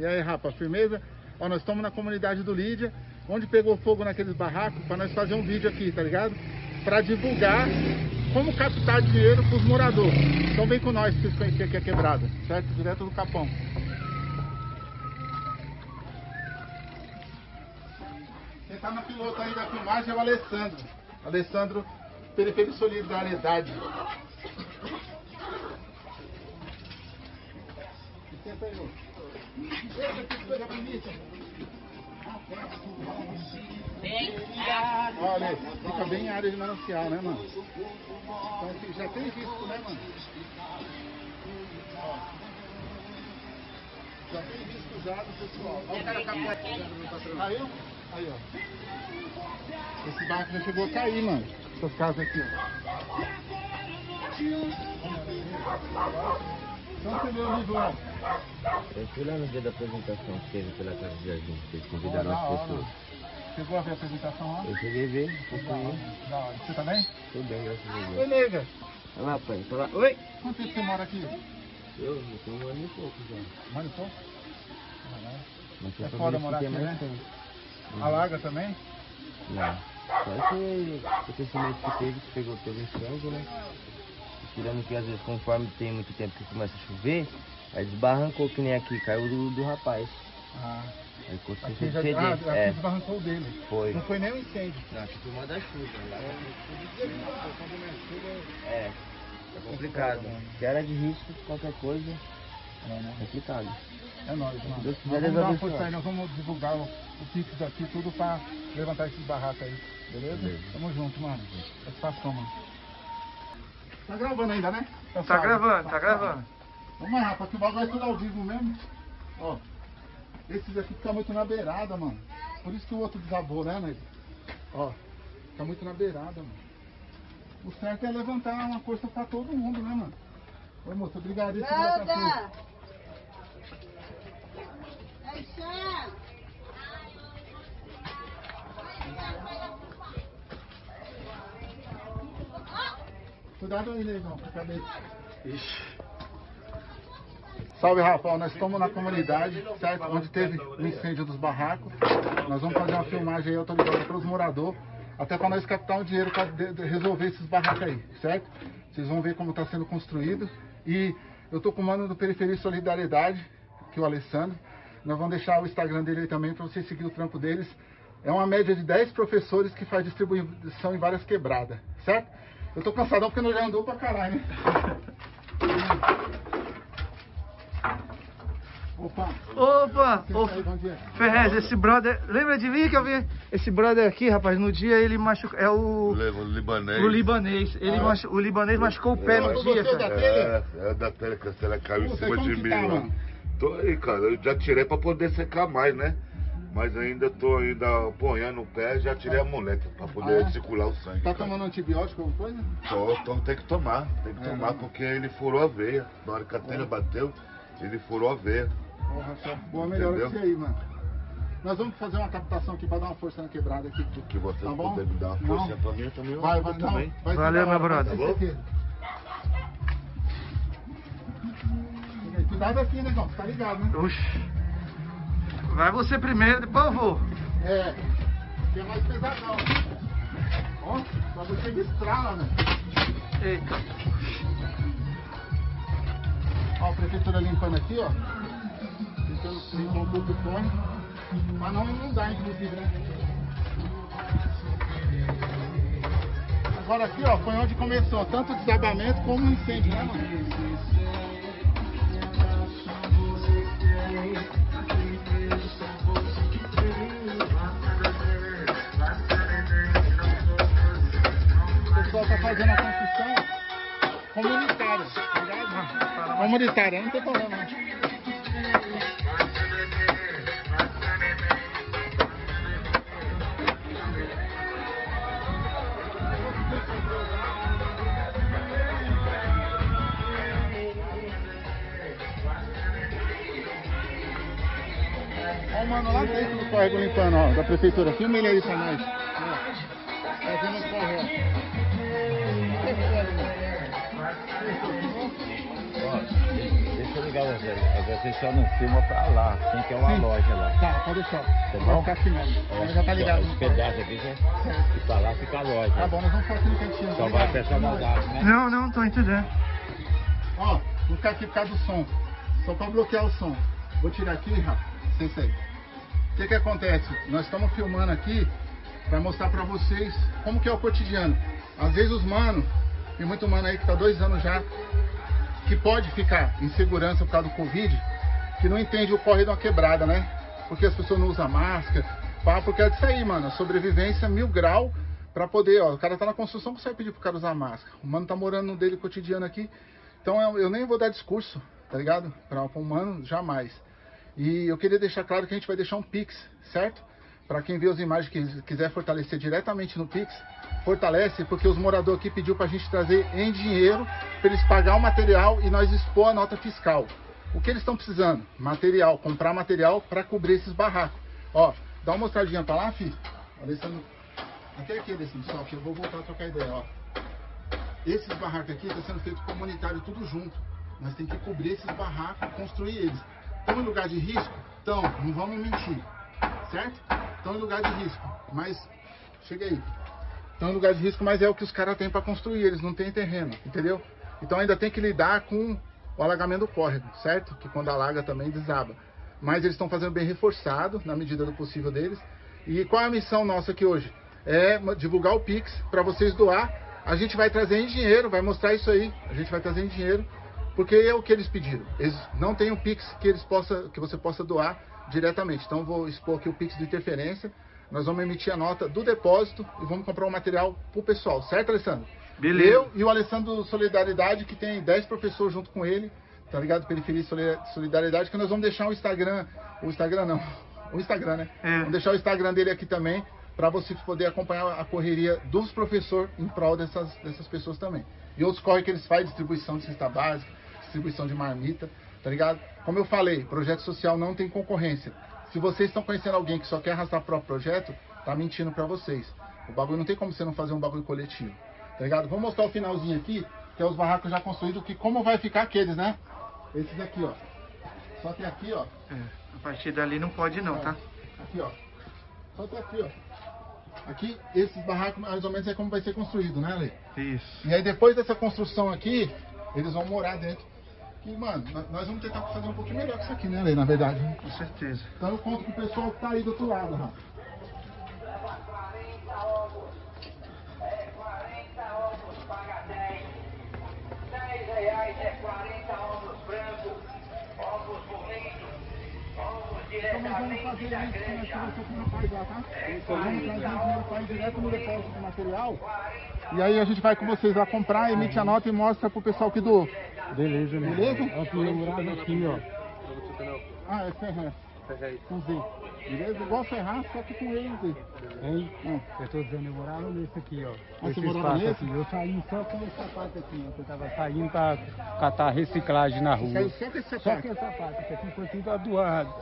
E aí, rapa, firmeza? Ó, nós estamos na comunidade do Lídia, onde pegou fogo naqueles barracos, para nós fazer um vídeo aqui, tá ligado? Para divulgar como captar dinheiro para os moradores. Então vem com nós vocês conhecerem aqui a quebrada, certo? Direto do Capão. Quem tá na piloto aí da filmagem é o Alessandro. Alessandro, Periferia Solidariedade. Senta aí. Olha, fica bem em área de manancial, né, mano? Então assim, já tem risco, né, mano? Já tem risco já do pessoal. Olha o cara capaz. Caiu? Aí, ó. Esse barco já chegou a cair, mano. Essas casas aqui, ó. Então você vê o Riglão. Eu fui lá no dia da apresentação que teve pela Casa de Jardim, que eles convidaram da as pessoas. Chegou a ver a apresentação lá? Eu cheguei a ver, hora, da hora. Você também? Tudo bem, graças a Oi, Deus. nega. Olha lá, pai, fala. Oi! Quanto tempo você mora aqui? Eu, eu tenho um ano e pouco já. Mano, e pouco? Mas É tô foda morar que aqui, né? tempo. Alaga também? Não. Só esse acontecimento que teve, que pegou, teve incêndio, né? Tirando que às vezes conforme tem muito tempo que começa a chover, aí desbarrancou que nem aqui, caiu do, do rapaz. Ah, Aí sem aqui, já, ah, aqui É, desbarrancou o dele. foi. Não foi nem um incêndio. Não, aqui foi uma das chuvas. Lá É, é complicado. Se era de risco, qualquer coisa, É, né? complicado. É nóis, mano. Deus Nós vamos dar uma força aí, nós vamos divulgar o, o Pix aqui, tudo pra levantar esses barracos aí. Beleza? Beleza. Tamo junto, mano. Satisfação, mano. Tá gravando ainda, né? Tá suave. gravando, tá gravando. Vamos lá, rapaz, que o bagulho é tudo ao vivo mesmo. Ó, esses aqui ficam muito na beirada, mano. Por isso que o outro desabou, né, nego? Ó, fica muito na beirada, mano. O certo é levantar uma força pra todo mundo, né, mano? Oi, moça, obrigado. aí, segura essa força. Cuidado aí, com a cabeça. Salve, Rafael. Nós estamos na comunidade, certo? Onde teve o incêndio dos barracos. Nós vamos fazer uma filmagem aí autorizada para os moradores, até para nós captar um dinheiro para resolver esses barracos aí, certo? Vocês vão ver como está sendo construído. E eu estou com o mano do Periferia Solidariedade, que é o Alessandro. Nós vamos deixar o Instagram dele aí também para vocês seguir o trampo deles. É uma média de 10 professores que faz distribuição em várias quebradas, certo? Eu tô cansadão porque nós já andou pra caralho, né? Opa! Opa! Ô, dia. Ferrez, esse brother. Lembra de mim que eu vi? Esse brother aqui, rapaz, no dia ele machucou. É o. O libanês. O libanês. Ele Ah. machu... O libanês machucou o pé no Você dia, é da telha? É, é da tela que a tela caiu em Puta, cima de mim tá, mano? Tô aí, cara. Eu já tirei pra poder secar mais, né? Mas ainda tô ainda apoiando o pé, já tirei a muleta pra poder Ah, é? circular o sangue. Tá cara. tomando antibiótico alguma coisa? Tô, tô, tem que tomar, tem que É, tomar né? porque ele furou a veia. Na hora que a telha bateu, ele furou a veia. Porra, só boa melhora Entendeu? que você aí, mano. Nós vamos fazer uma captação aqui pra dar uma força na quebrada aqui. Que você Tá bom? puder me dar uma Não. força pra mim, eu também eu Vai, vai, não, também. vai Valeu, meu brother. certeza. Cuidado aqui, negão, tá ligado, né? Oxi. Vai você primeiro, depois eu vou. É, que é mais pesadão. Ó, pra você me estrala, né? Eita. Ó, a prefeitura limpando aqui, ó. Tentando limpar um pouco o fone. Mas não inundar, inclusive, né? Agora aqui, ó, foi onde começou tanto o desabamento como o incêndio, né, mano? Comunitária, tá ligado? Comunitária, não tem problema. não. Ó o mano lá dentro do córrego limpando, ó, da prefeitura. Filma ele aí pra nós. Fazendo um córrego, ligar você. Você só não filma pra lá, assim que é uma Sim. loja lá. Tá, pode deixar. Tá Vai bom? ficar filmando. Mas já tá ligado. Esse pedaço aqui, você, que pra lá fica a loja. Tá bom, nós vamos ficar aqui no cantinho. Só tá vai personalidade, né? Não, não, tô entendendo. Ó, vou ficar aqui por causa do som. Só pra bloquear o som. Vou tirar aqui, Rafa. Sem sair. O que que acontece? Nós estamos filmando aqui pra mostrar pra vocês como que é o cotidiano. Às vezes os mano, tem muito mano aí que tá dois anos já, que pode ficar em segurança por causa do Covid, que não entende o corre de uma quebrada, né? Porque as pessoas não usam máscara, pá, porque é disso aí, mano. Sobrevivência mil grau pra poder, ó. O cara tá na construção, vai pedir pro cara usar máscara. O mano tá morando no dele cotidiano aqui. Então eu, eu nem vou dar discurso, tá ligado? Pra, pra um mano, jamais. E eu queria deixar claro que a gente vai deixar um Pix, certo? Para quem vê as imagens que quiser fortalecer diretamente no Pix, fortalece, porque os moradores aqui pediu pra gente trazer em dinheiro para eles pagar o material e nós expor a nota fiscal. O que eles estão precisando? Material, comprar material para cobrir esses barracos. Ó, dá uma mostradinha pra lá, filho. Alessandro, até aqui, Alessandro, só que eu vou voltar a trocar ideia, ó. Esses barracos aqui estão sendo feitos comunitário tudo junto. Nós temos que cobrir esses barracos, construir eles. Estão em lugar de risco? Estão, não vamos mentir. Certo? Estão em lugar de risco. Mas, chega aí. Estão em lugar de risco, mas é o que os caras têm para construir. Eles não têm terreno, entendeu? Então ainda tem que lidar com o alagamento do córrego, certo? Que quando alaga também desaba. Mas eles estão fazendo bem reforçado, na medida do possível deles. E qual é a missão nossa aqui hoje? É divulgar o Pix para vocês doar. A gente vai trazer em dinheiro, vai mostrar isso aí. A gente vai trazer em dinheiro, porque é o que eles pediram. Eles não têm um Pix que eles possa, que você possa doar diretamente. Então vou expor aqui o Pix de interferência. Nós vamos emitir a nota do depósito e vamos comprar o material pro pessoal, certo, Alessandro? Beleza. Eu e o Alessandro Solidariedade, que tem 10 professores junto com ele, tá ligado? Periferia Solidariedade, que nós vamos deixar o Instagram, o Instagram não, o Instagram, né? É. Vamos deixar o Instagram dele aqui também, para você poder acompanhar a correria dos professores em prol dessas, dessas pessoas também. E outros corre que eles fazem, distribuição de cesta básica, distribuição de marmita, tá ligado? Como eu falei, projeto social não tem concorrência. Se vocês estão conhecendo alguém que só quer arrastar o próprio projeto, tá mentindo para vocês. O bagulho não tem como você não fazer um bagulho coletivo, tá ligado? Vou mostrar o finalzinho aqui, que é os barracos já construídos, que como vai ficar aqueles, né? Esses aqui, ó. Só que aqui, ó, É, a partir dali não pode não, tá? Aqui, ó. Só até aqui, ó. Aqui, esses barracos mais ou menos é como vai ser construído, né, Lê? Isso. E aí depois dessa construção aqui, eles vão morar dentro. E, mano, nó- nós vamos tentar fazer um pouquinho melhor que isso aqui, né, Lê, na verdade. Com certeza. Então eu conto com o pessoal que tá aí do outro lado, Rafa. Vamos fazer isso, nós conversamos com o rapaz lá, tá? Então vamos trazer o dinheiro para ir direto no depósito do material. E aí a gente vai com vocês lá comprar, emite a nota e mostra pro pessoal que doou. Beleza, né? Beleza? Aqui, eu morava aqui, ó. Ah, é Ferraz. Com Z. Beleza? Igual Ferraz, só que com E e Z. Hein? Hum. Eu tô dizendo, eu morava nesse aqui, ó. Ah, Esse você morava nesse? aqui. Eu saí só com esse sapato aqui, ó. Eu tava saindo pra catar reciclagem na rua. Saiu só com esse Só sapato. que esse sapato, esse aqui foi tudo doado.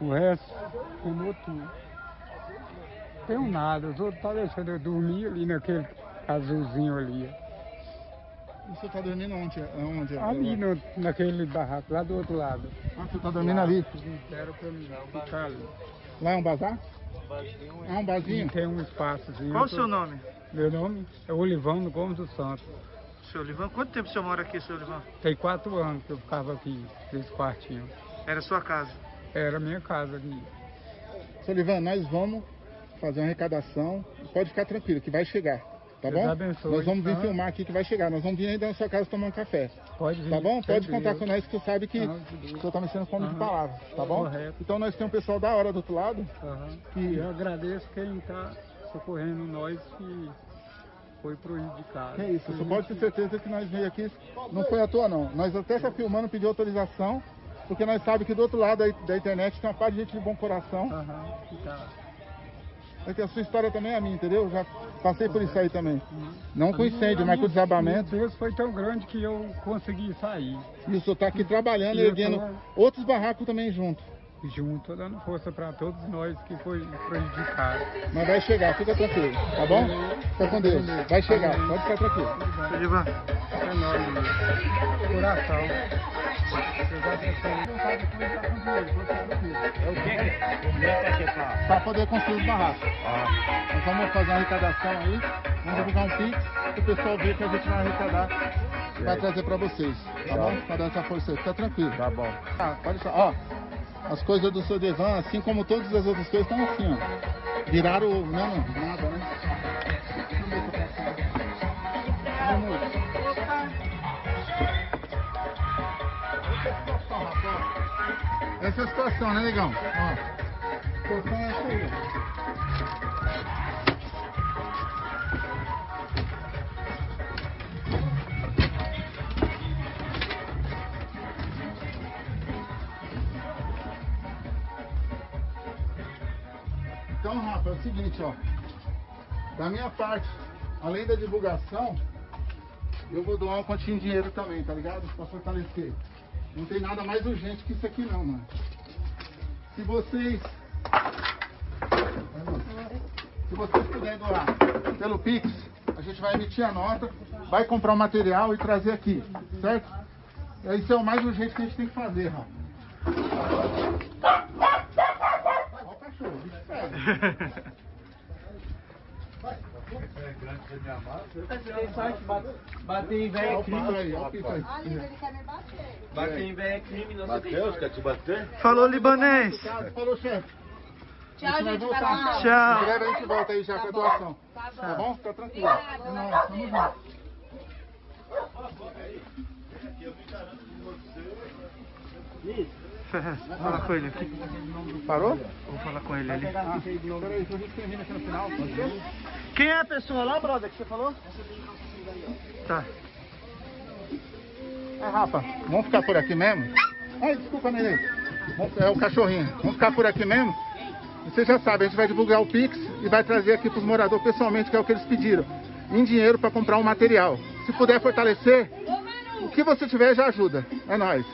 O resto, queimou tudo. Tenho nada, os outros tá deixando eu dormir ali naquele azulzinho ali. Você tá dormindo onde? onde? Ali no, naquele barraco, lá do outro lado. Ah, você tá dormindo ali? Deram mim ficar ali. Lá é um bazar? Ah, um barzinho? tem um espaçozinho. Qual o seu nome? Meu nome é Olivão Gomes do Santos. Seu Olivan? Quanto tempo o senhor mora aqui, seu Olivan? Tem quatro anos que eu ficava aqui, nesse quartinho. Era sua casa. Era a minha casa aqui. Solivan, nós vamos fazer uma arrecadação. Pode ficar tranquilo, que vai chegar. Tá Deus bom? abençoe, nós vamos vir tá? filmar aqui que vai chegar. Nós vamos vir aí na sua casa tomar um café. Pode vir. Tá bom? Pode contar Deus. com nós que sabe que Deus. o senhor tá mexendo com homem de palavras. Tá bom? Correto. Então nós temos um pessoal da hora do outro lado. Aham. Que- Eu agradeço quem está socorrendo nós que foi prejudicado. É isso, você pode ter certeza que nós veio aqui, não foi à toa não. Nós até está filmando, pediu autorização, porque nós sabemos que do outro lado da, da internet tem uma parte de gente de bom coração. Aham, que tá. É que a sua história também é a minha, entendeu? Eu já passei por isso aí também. Não com A incêndio, minha- mas com desabamento. Meu Deus foi tão grande que eu consegui sair. E o senhor tá aqui trabalhando, E erguendo tô- outros barracos também junto. Junto, dando força para todos nós que foi prejudicado. Mas vai chegar, fica tranquilo, tá bom? Fica com Deus. Vai chegar, pode ficar tranquilo. É nóis, meu. coração. Para poder construir os barracos. Ah, Nós vamos fazer uma arrecadação aí, vamos divulgar um Pix, para o pessoal ver que a gente vai arrecadar e vai trazer para vocês, tá bom? Para dar essa força aí, fica tranquilo. tá bom. Ah, pode deixar, ó, as coisas do seu Devan, assim como todas as outras coisas, estão assim, ó. Viraram, não, nada, Essa é a situação, né, negão? Ó. Então, Rafa, é o seguinte, ó. Da minha parte, além da divulgação, eu vou doar um quantinho de dinheiro também, tá ligado? Pra fortalecer. Não tem nada mais urgente que isso aqui não, mano. Se vocês. Se vocês puderem doar pelo Pix, a gente vai emitir a nota, vai comprar o material e trazer aqui, certo? Isso é o mais urgente que a gente tem que fazer, Rafa. Ó o cachorro, bicho pega. Bater em Ó velho o pico aí, ó o pico aí. Olha, ele quer me bater. Bater em velho é crime, não Mateus, quer te bater? Falou, libanês. Falou, chefe. Tchau, gente vai lá. Em Tchau. breve a gente volta aí já com a doação. Tá Tá bom. Fica tranquilo. É nóis, tamo junto. Ferrez, vou falar com ele aqui. Parou? Vou falar com ele ali. Ah, peraí, aqui no final. ser? Quem é a pessoa lá, brother, que você falou? Tá. É, Rafa, vamos ficar por aqui mesmo? Ai, desculpa. Vamos- É o cachorrinho. Vamos ficar por aqui mesmo? Você já sabe, a gente vai divulgar o Pix e vai trazer aqui para os moradores pessoalmente, que é o que eles pediram. Em dinheiro para comprar um material. Se puder fortalecer, o que você tiver já ajuda. É nóis.